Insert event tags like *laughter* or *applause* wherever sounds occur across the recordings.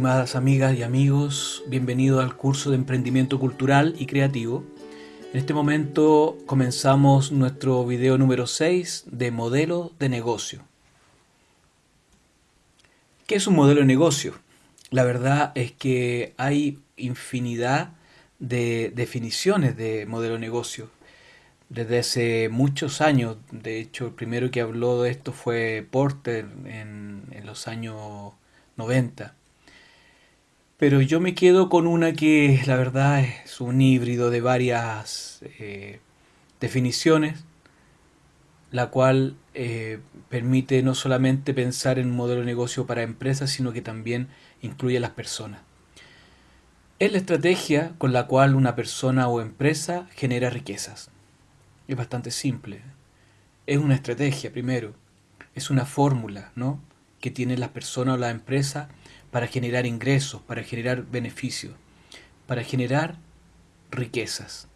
Estimadas amigas y amigos, bienvenidos al curso de emprendimiento cultural y creativo. En este momento comenzamos nuestro video número 6 de modelo de negocio. ¿Qué es un modelo de negocio? La verdad es que hay infinidad de definiciones de modelo de negocio. Desde hace muchos años, de hecho el primero que habló de esto fue Porter en, en los años 90. Pero yo me quedo con una que la verdad es un híbrido de varias eh, definiciones, la cual eh, permite no solamente pensar en un modelo de negocio para empresas, sino que también incluye a las personas. Es la estrategia con la cual una persona o empresa genera riquezas. Es bastante simple. Es una estrategia, primero. Es una fórmula, ¿no? Que tienen las personas o la empresa para generar ingresos, para generar beneficios, para generar riquezas.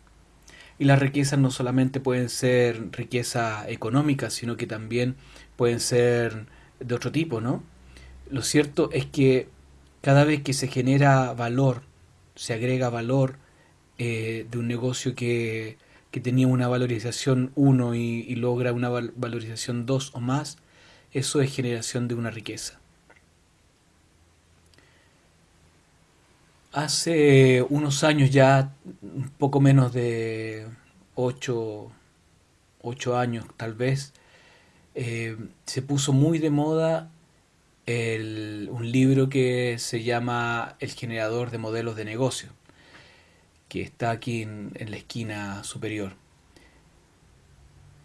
Y las riquezas no solamente pueden ser riqueza económica, sino que también pueden ser de otro tipo, ¿no? Lo cierto es que cada vez que se genera valor, se agrega valor eh, de un negocio que, que, tenía una valorización 1 y, y logra una valorización 2 o más, eso es generación de una riqueza. Hace unos años ya, un poco menos de ocho, años tal vez, eh, se puso muy de moda un libro que se llama El generador de modelos de negocio, que está aquí en, la esquina superior.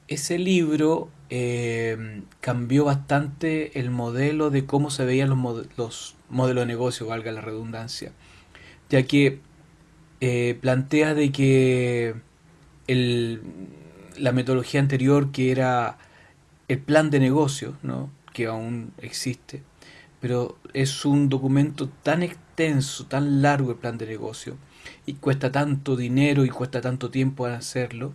Ese libro eh, cambió bastante el modelo de cómo se veían los, los modelos de negocio, valga la redundancia ya que eh, plantea de que la metodología anterior, que era el plan de negocio, ¿no? que aún existe, pero es un documento tan extenso, tan largo el plan de negocio, y cuesta tanto dinero y cuesta tanto tiempo hacerlo,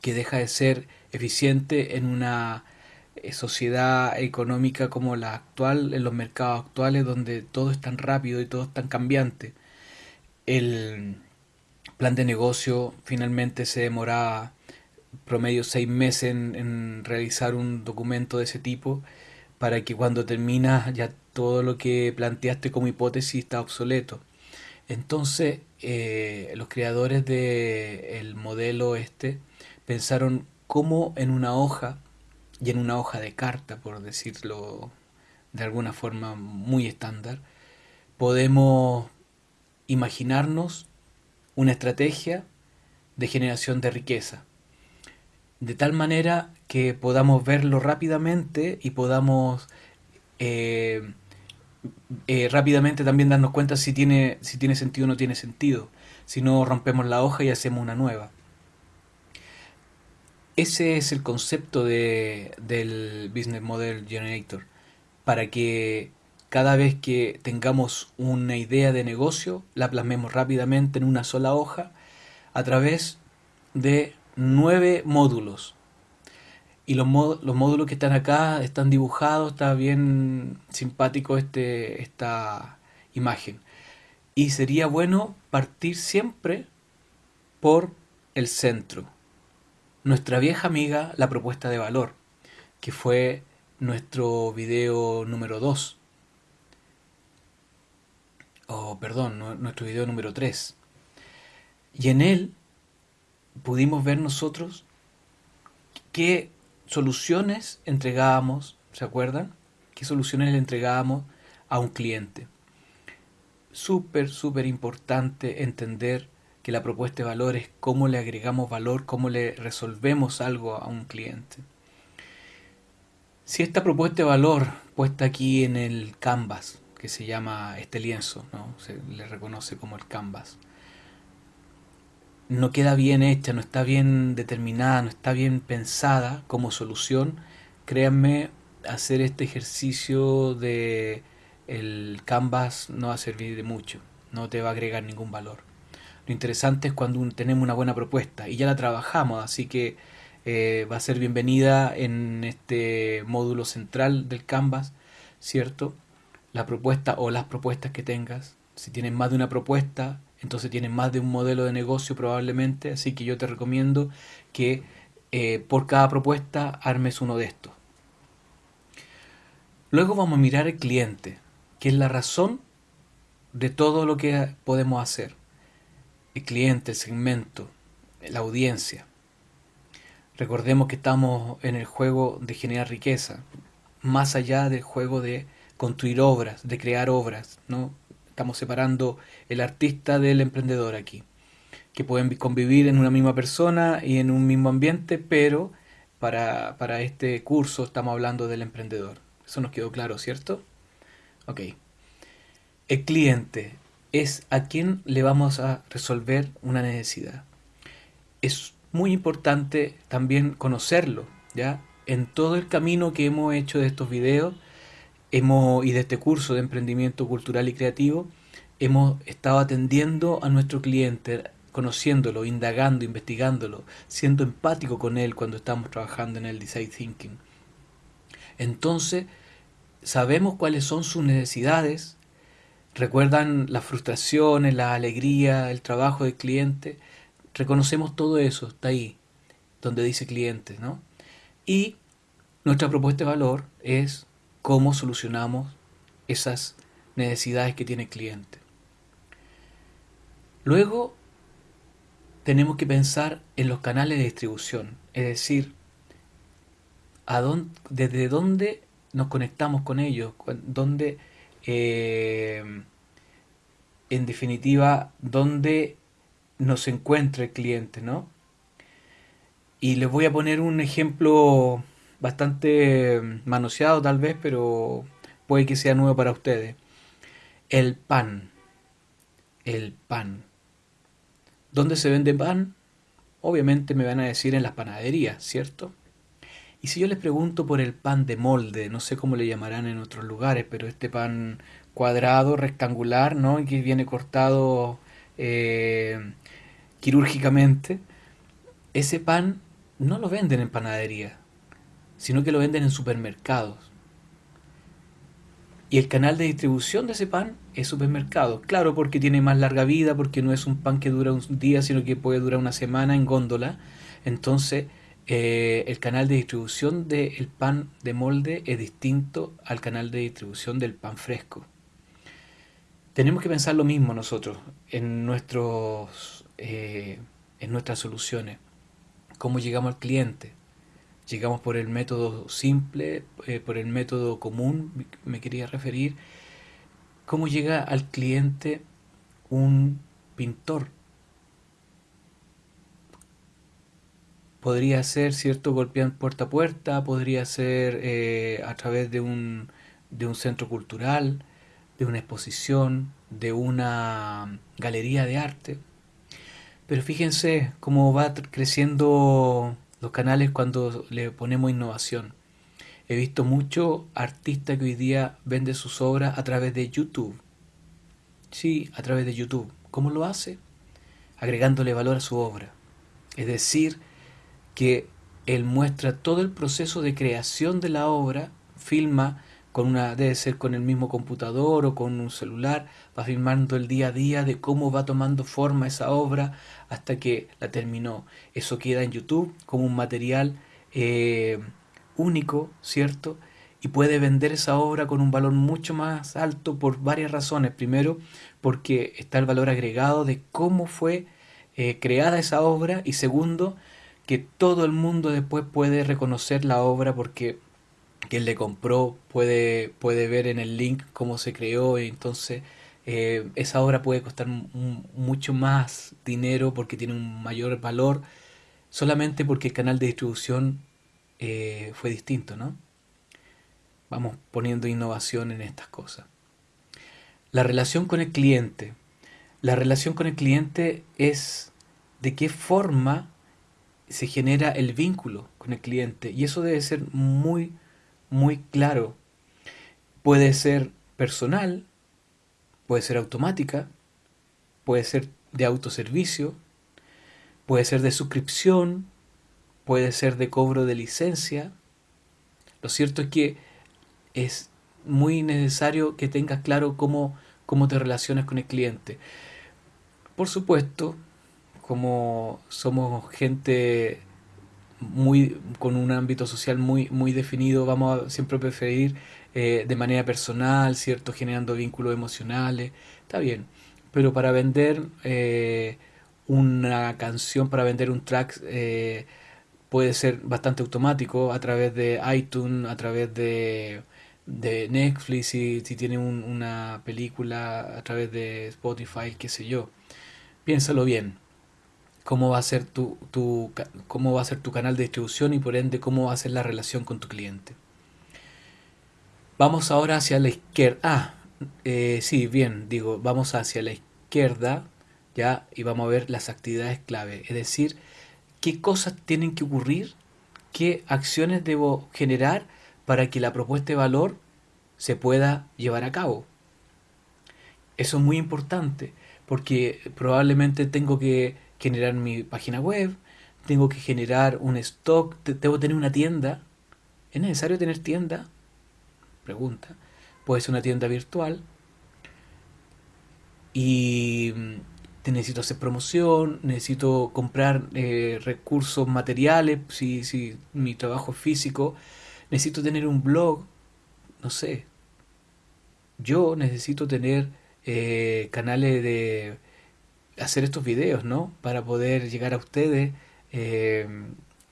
que deja de ser eficiente en una eh, sociedad económica como la actual, en los mercados actuales, donde todo es tan rápido y todo es tan cambiante el plan de negocio finalmente se demoraba promedio seis meses en, realizar un documento de ese tipo para que cuando termina ya todo lo que planteaste como hipótesis está obsoleto. Entonces eh, los creadores del modelo este pensaron cómo en una hoja y en una hoja de carta, por decirlo de alguna forma muy estándar, podemos imaginarnos una estrategia de generación de riqueza, de tal manera que podamos verlo rápidamente y podamos eh, eh, rápidamente también darnos cuenta si tiene, si tiene sentido o no tiene sentido, si no rompemos la hoja y hacemos una nueva. Ese es el concepto de, del Business Model Generator, para que cada vez que tengamos una idea de negocio, la plasmemos rápidamente en una sola hoja a través de nueve módulos. Y los, los módulos que están acá están dibujados, está bien simpático este, esta imagen. Y sería bueno partir siempre por el centro. Nuestra vieja amiga, la propuesta de valor, que fue nuestro video número 2 o perdón, nuestro video número 3. Y en él pudimos ver nosotros qué soluciones entregábamos, ¿se acuerdan? ¿Qué soluciones le entregábamos a un cliente? Súper, súper importante entender que la propuesta de valor es cómo le agregamos valor, cómo le resolvemos algo a un cliente. Si esta propuesta de valor puesta aquí en el canvas que se llama este lienzo, ¿no? se le reconoce como el canvas. No queda bien hecha, no está bien determinada, no está bien pensada como solución, créanme, hacer este ejercicio de el canvas no va a servir de mucho, no te va a agregar ningún valor. Lo interesante es cuando tenemos una buena propuesta y ya la trabajamos, así que eh, va a ser bienvenida en este módulo central del canvas, ¿cierto? La propuesta o las propuestas que tengas. Si tienes más de una propuesta, entonces tienes más de un modelo de negocio probablemente, así que yo te recomiendo que eh, por cada propuesta armes uno de estos. Luego vamos a mirar el cliente, que es la razón de todo lo que podemos hacer. El cliente, el segmento, la audiencia. Recordemos que estamos en el juego de generar riqueza, más allá del juego de construir obras, de crear obras, ¿no? Estamos separando el artista del emprendedor aquí, que pueden convivir en una misma persona y en un mismo ambiente, pero para, para este curso estamos hablando del emprendedor. Eso nos quedó claro, ¿cierto? Ok. El cliente es a quien le vamos a resolver una necesidad. Es muy importante también conocerlo, ¿ya? En todo el camino que hemos hecho de estos videos y de este curso de emprendimiento cultural y creativo, hemos estado atendiendo a nuestro cliente, conociéndolo, indagando, investigándolo, siendo empático con él cuando estamos trabajando en el design thinking. Entonces, sabemos cuáles son sus necesidades, recuerdan las frustraciones, la alegría, el trabajo del cliente, reconocemos todo eso, está ahí, donde dice cliente, ¿no? Y nuestra propuesta de valor es cómo solucionamos esas necesidades que tiene el cliente. Luego tenemos que pensar en los canales de distribución, es decir, desde dónde nos conectamos con ellos, dónde, eh, en definitiva, dónde nos encuentra el cliente, ¿no? Y les voy a poner un ejemplo bastante manoseado tal vez, pero puede que sea nuevo para ustedes. El pan. El pan. ¿Dónde se vende pan? Obviamente me van a decir en las panaderías, ¿cierto? Y si yo les pregunto por el pan de molde, no sé cómo le llamarán en otros lugares, pero este pan cuadrado, rectangular, ¿no? Que viene cortado eh, quirúrgicamente, ese pan no lo venden en panadería, sino que lo venden en supermercados. Y el canal de distribución de ese pan es supermercado. Claro, porque tiene más larga vida, porque no es un pan que dura un día, sino que puede durar una semana en góndola. Entonces, eh, el canal de distribución del pan de molde es distinto al canal de distribución del pan fresco. Tenemos que pensar lo mismo nosotros en, nuestros, eh, en nuestras soluciones. ¿Cómo llegamos al cliente? Llegamos por el método simple, eh, por el método común, me quería referir. ¿Cómo llega al cliente un pintor? Podría ser, ¿cierto?, golpeando puerta a puerta, podría ser eh, a través de un, de un centro cultural, de una exposición, de una galería de arte. Pero fíjense cómo va creciendo los canales cuando le ponemos innovación. He visto muchos artistas que hoy día venden sus obras a través de YouTube. Sí, a través de YouTube. ¿Cómo lo hace? Agregándole valor a su obra. Es decir, que él muestra todo el proceso de creación de la obra, filma con una, debe ser con el mismo computador o con un celular, va filmando el día a día de cómo va tomando forma esa obra hasta que la terminó. Eso queda en YouTube como un material eh, único, ¿cierto? Y puede vender esa obra con un valor mucho más alto por varias razones. Primero, porque está el valor agregado de cómo fue eh, creada esa obra. Y segundo, que todo el mundo después puede reconocer la obra porque quien le compró puede, puede ver en el link cómo se creó y entonces eh, esa obra puede costar mucho más dinero porque tiene un mayor valor solamente porque el canal de distribución eh, fue distinto, ¿no? Vamos poniendo innovación en estas cosas. La relación con el cliente. La relación con el cliente es de qué forma se genera el vínculo con el cliente y eso debe ser muy muy claro. Puede ser personal, puede ser automática, puede ser de autoservicio, puede ser de suscripción, puede ser de cobro de licencia. Lo cierto es que es muy necesario que tengas claro cómo, cómo te relacionas con el cliente. Por supuesto, como somos gente muy con un ámbito social muy muy definido, vamos a siempre preferir eh, de manera personal, ¿cierto? Generando vínculos emocionales, está bien. Pero para vender eh, una canción, para vender un track, eh, puede ser bastante automático a través de iTunes, a través de, de Netflix, si, si tiene una película a través de Spotify, qué sé yo. Piénsalo bien. Cómo va a ser tu, tu, cómo va a ser tu canal de distribución y por ende cómo va a ser la relación con tu cliente. Vamos ahora hacia la izquierda. Ah, eh, sí, bien, digo, vamos hacia la izquierda, ya, y vamos a ver las actividades clave. Es decir, qué cosas tienen que ocurrir, qué acciones debo generar para que la propuesta de valor se pueda llevar a cabo. Eso es muy importante, porque probablemente tengo que generar mi página web, tengo que generar un stock, debo tener una tienda. ¿Es necesario tener tienda? Pregunta. Puede ser una tienda virtual. Y mm, necesito hacer promoción, necesito comprar eh, recursos materiales, si, si mi trabajo es físico, necesito tener un blog, no sé. Yo necesito tener eh, canales de hacer estos videos, ¿no? Para poder llegar a ustedes eh,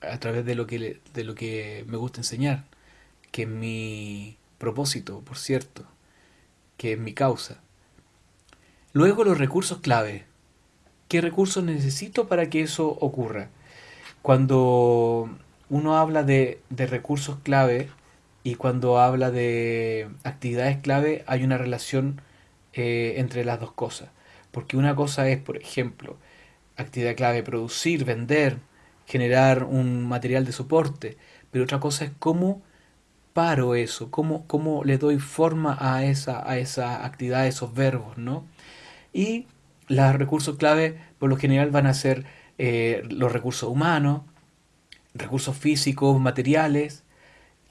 a través de lo que de lo que me gusta enseñar, que mi propósito, por cierto, que es mi causa. Luego los recursos clave. ¿Qué recursos necesito para que eso ocurra? Cuando uno habla de, de recursos clave y cuando habla de actividades clave hay una relación eh, entre las dos cosas. Porque una cosa es, por ejemplo, actividad clave, producir, vender, generar un material de soporte, pero otra cosa es cómo paro eso? ¿Cómo, cómo le doy forma a esa, a esa actividad, a esos verbos, ¿no? Y los recursos clave, por lo general, van a ser eh, los recursos humanos, recursos físicos, materiales,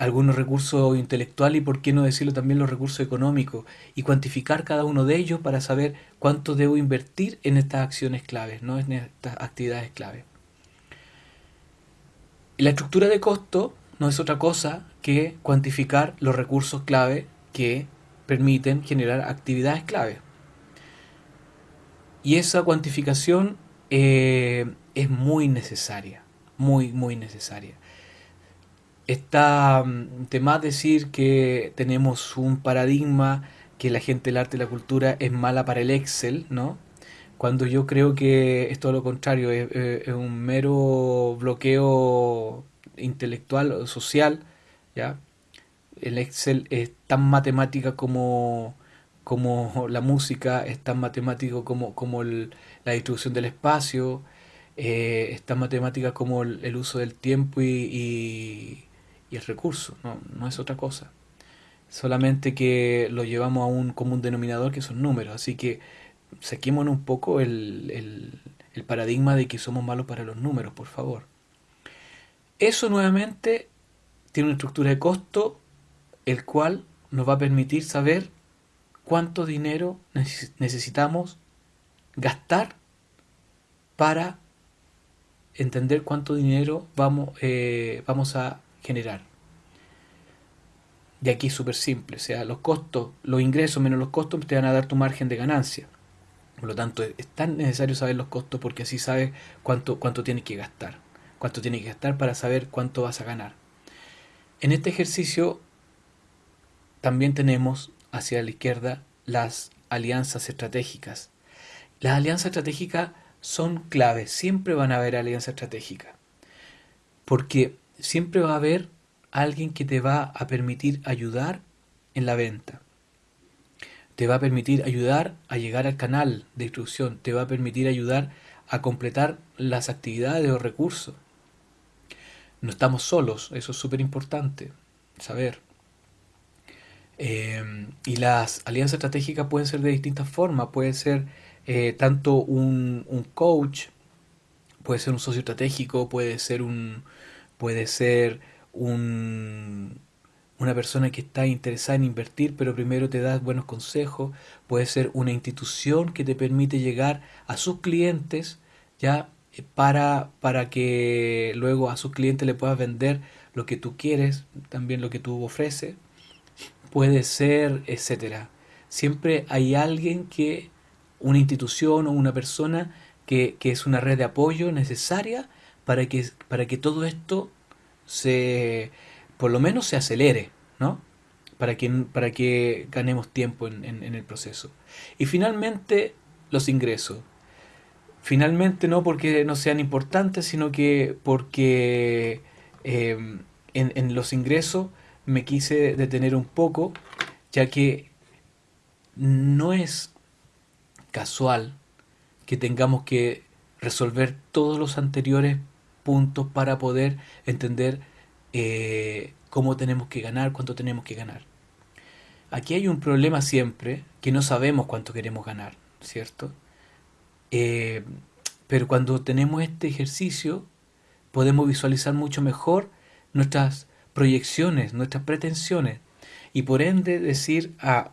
algunos recursos intelectuales y, por qué no decirlo, también los recursos económicos, y cuantificar cada uno de ellos para saber cuánto debo invertir en estas acciones claves, ¿no? en estas actividades claves. La estructura de costo no es otra cosa que cuantificar los recursos clave que permiten generar actividades clave. Y esa cuantificación eh, es muy necesaria, muy, muy necesaria. Está mm, de más decir que tenemos un paradigma que la gente del arte y la cultura es mala para el Excel, ¿no? Cuando yo creo que es todo lo contrario, es un mero bloqueo intelectual o social, ¿ya? El Excel es tan matemática como, como la música, es tan matemático como, como la distribución del espacio, eh, es tan matemática como el, uso del tiempo y, y, el recurso, no, no, es otra cosa. Solamente que lo llevamos a un común denominador que son números, así que saquémonos un poco el, el paradigma de que somos malos para los números, por favor. Eso nuevamente tiene una estructura de costo, el cual nos va a permitir saber cuánto dinero necesitamos gastar para entender cuánto dinero vamos, eh, vamos a generar. Y aquí es súper simple, o sea, los costos, los ingresos menos los costos te van a dar tu margen de ganancia. Por lo tanto, es tan necesario saber los costos porque así sabes cuánto, cuánto tienes que gastar cuánto tiene que gastar para saber cuánto vas a ganar. En este ejercicio también tenemos hacia la izquierda las alianzas estratégicas. Las alianzas estratégicas son claves, siempre van a haber alianzas estratégicas, porque siempre va a haber alguien que te va a permitir ayudar en la venta, te va a permitir ayudar a llegar al canal de distribución, te va a permitir ayudar a completar las actividades o recursos, no estamos solos, eso es súper importante saber. Eh, y las alianzas estratégicas pueden ser de distintas formas, puede ser eh, tanto un, un, coach, puede ser un socio estratégico, puede ser un puede ser un, una persona que está interesada en invertir, pero primero te da buenos consejos, puede ser una institución que te permite llegar a sus clientes, ya para, para que luego a sus clientes le puedas vender lo que tú quieres, también lo que tú ofreces, puede ser, etcétera. Siempre hay alguien que, una institución o una persona que, que es una red de apoyo necesaria para que, para que todo esto se, por lo menos se acelere, ¿no? Para que, para que ganemos tiempo en, en el proceso. Y finalmente, los ingresos. Finalmente no porque no sean importantes, sino que porque eh, en, en, los ingresos me quise detener un poco, ya que no es casual que tengamos que resolver todos los anteriores puntos para poder entender eh, cómo tenemos que ganar, cuánto tenemos que ganar. Aquí hay un problema siempre, que no sabemos cuánto queremos ganar, ¿cierto? Eh, pero cuando tenemos este ejercicio, podemos visualizar mucho mejor nuestras proyecciones, nuestras pretensiones, y por ende decir, ah,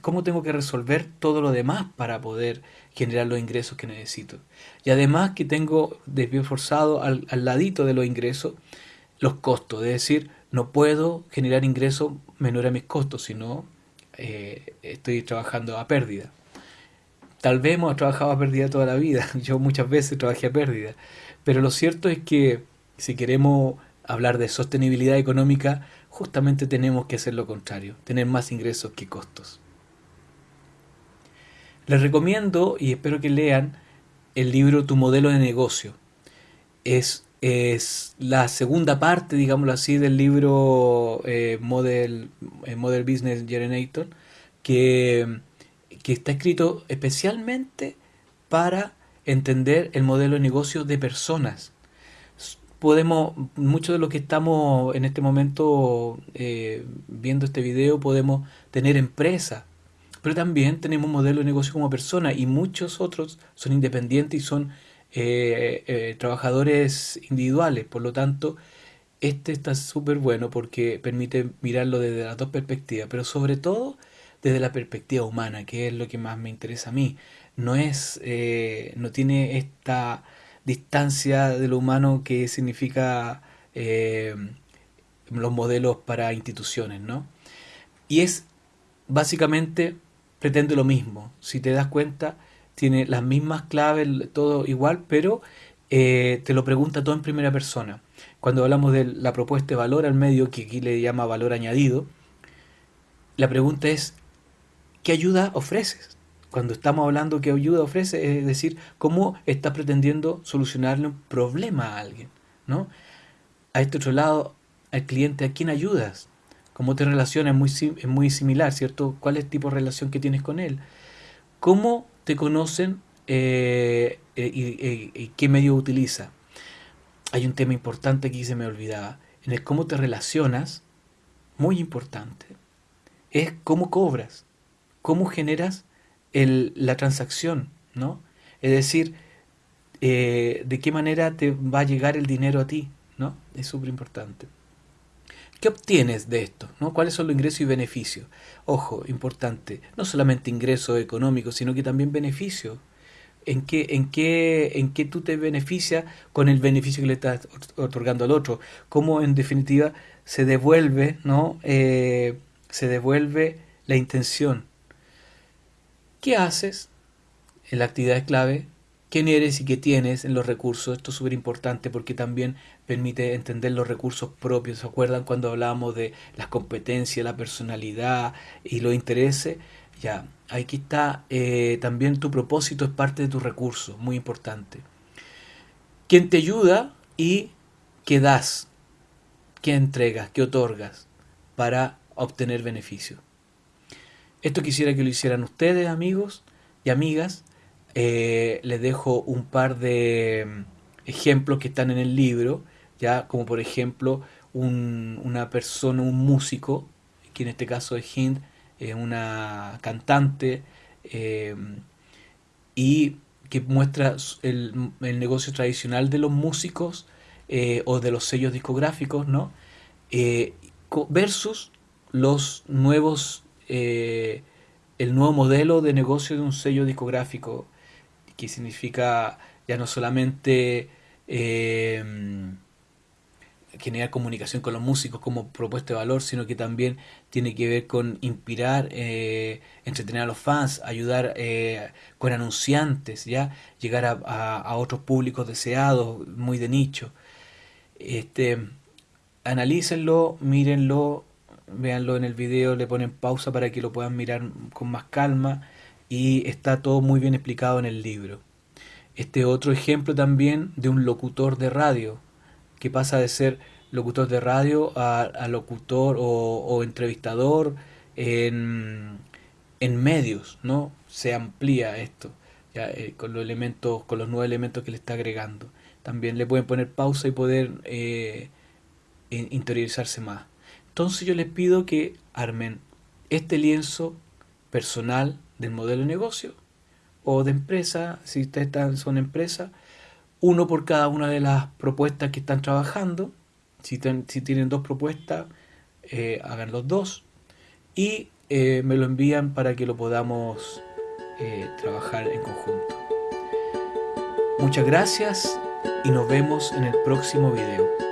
¿cómo tengo que resolver todo lo demás para poder generar los ingresos que necesito? Y además que tengo desvío forzado al, al ladito de los ingresos los costos, es decir, no puedo generar ingresos menores a mis costos, sino eh, estoy trabajando a pérdida. Tal vez hemos trabajado a pérdida toda la vida, *laughs* yo muchas veces trabajé a pérdida, pero lo cierto es que si queremos hablar de sostenibilidad económica, justamente tenemos que hacer lo contrario, tener más ingresos que costos. Les recomiendo y espero que lean el libro Tu modelo de negocio. Es, es la segunda parte, digámoslo así, del libro eh, Model, eh, Model Business Generator, que que está escrito especialmente para entender el modelo de negocio de personas. Podemos, muchos de los que estamos en este momento eh, viendo este video, podemos tener empresa, pero también tenemos modelo de negocio como persona y muchos otros son independientes y son eh, eh, trabajadores individuales. Por lo tanto, este está súper bueno porque permite mirarlo desde las dos perspectivas, pero sobre todo desde la perspectiva humana, que es lo que más me interesa a mí. No es, eh, no tiene esta distancia de lo humano que significa los modelos para instituciones, ¿no? Y es básicamente pretende lo mismo. Si te das cuenta, tiene las mismas claves, todo igual, pero eh, te lo pregunta todo en primera persona. Cuando hablamos de la propuesta de valor al medio, que aquí le llama valor añadido, la pregunta es ¿qué ayuda ofreces? Cuando estamos hablando qué ayuda ofrece, es decir, cómo estás pretendiendo solucionarle un problema a alguien, ¿no? A este otro lado, al cliente, ¿a quién ayudas? ¿Cómo te relacionas? Es muy, similar, ¿cierto? ¿Cuál es el tipo de relación que tienes con él? ¿Cómo te conocen eh, eh, y, y, qué medio utiliza? Hay un tema importante que se me olvidaba. En el cómo te relacionas, muy importante, es cómo cobras cómo generas la transacción, ¿no? Es decir, eh, de qué manera te va a llegar el dinero a ti, ¿no? Es súper importante. ¿Qué obtienes de esto? ¿no? ¿Cuáles son los ingresos y beneficios? Ojo, importante, no solamente ingresos económicos, sino que también beneficios. ¿En qué, en, qué, ¿En qué tú te beneficias con el beneficio que le estás otorgando al otro? ¿Cómo en definitiva se devuelve, ¿no? Eh, se devuelve la intención ¿Qué haces en la actividad clave? ¿Quién eres y qué tienes en los recursos? Esto es súper importante porque también permite entender los recursos propios. ¿Se acuerdan cuando hablábamos de las competencias, la personalidad y los intereses? Ya, aquí está eh, también tu propósito es parte de tus recursos, muy importante. ¿Quién te ayuda y qué das? ¿Qué entregas? ¿Qué otorgas para obtener beneficios? Esto quisiera que lo hicieran ustedes, amigos y amigas. Eh, les dejo un par de mm, ejemplos que están en el libro, ya como por ejemplo una persona, un músico, que en este caso es Hind, una cantante, eh, y que muestra el, el, negocio tradicional de los músicos eh, o de los sellos discográficos, ¿no? versus los nuevos, eh, el nuevo modelo de negocio de un sello discográfico, que significa ya no solamente eh, generar comunicación con los músicos como propuesta de valor, sino que también tiene que ver con inspirar, eh, entretener a los fans, ayudar eh, con anunciantes, ya llegar a, otros públicos deseados, muy de nicho. Este, analícenlo, mírenlo, véanlo en el video, le ponen pausa para que lo puedan mirar con más calma y está todo muy bien explicado en el libro. Este otro ejemplo también de un locutor de radio, que pasa de ser locutor de radio a, a locutor o, o entrevistador en, en medios, ¿no? Se amplía esto, eh, con los elementos, con los nuevos elementos que le está agregando. También le pueden poner pausa y poder eh, in- interiorizarse más. Entonces yo les pido que armen este lienzo personal del modelo de negocio o de empresa, si ustedes están, son empresa, uno por cada una de las propuestas que están trabajando. Si, tienen dos propuestas, eh, hagan los dos y eh, me lo envían para que lo podamos eh, trabajar en conjunto. Muchas gracias y nos vemos en el próximo video.